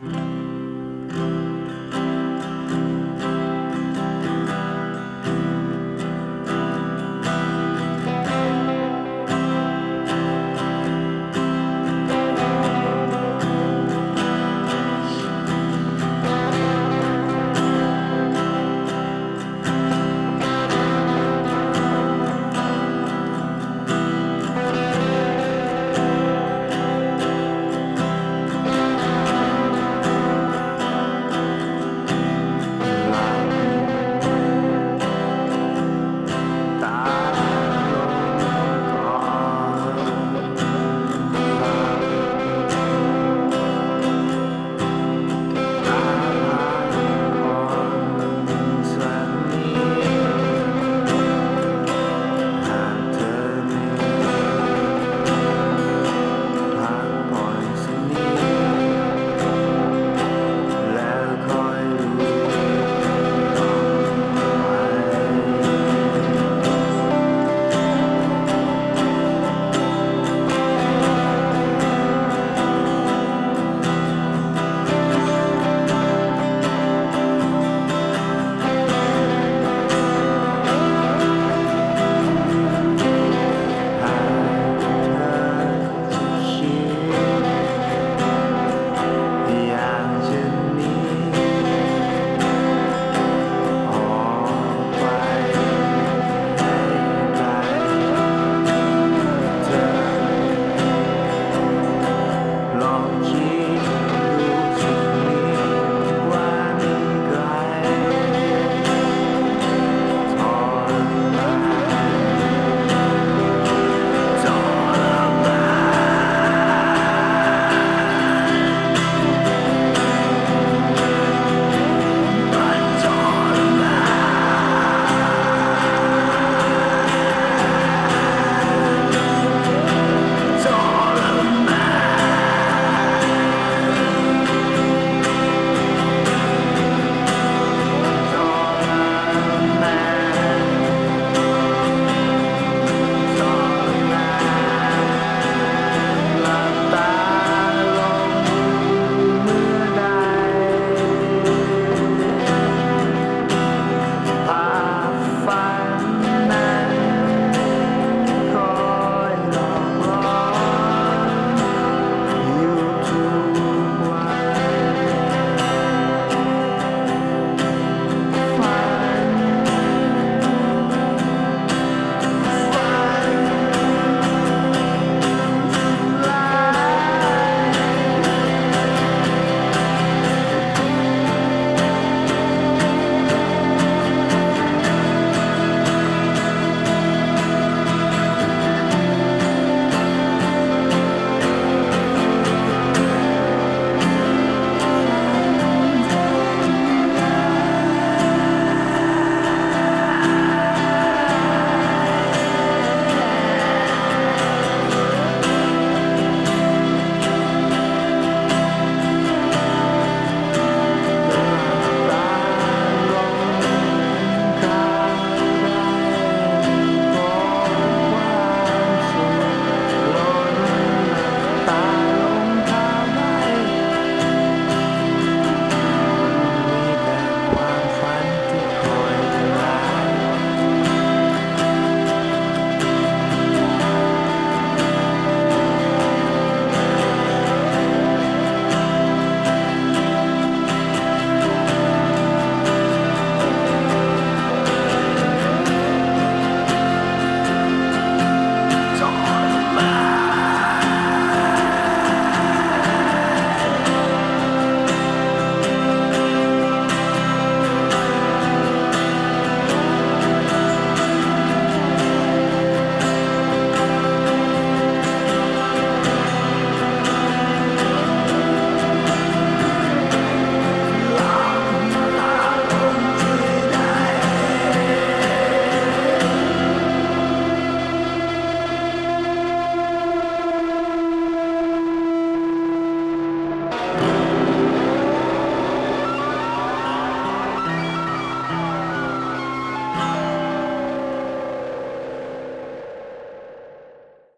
Mm-hmm.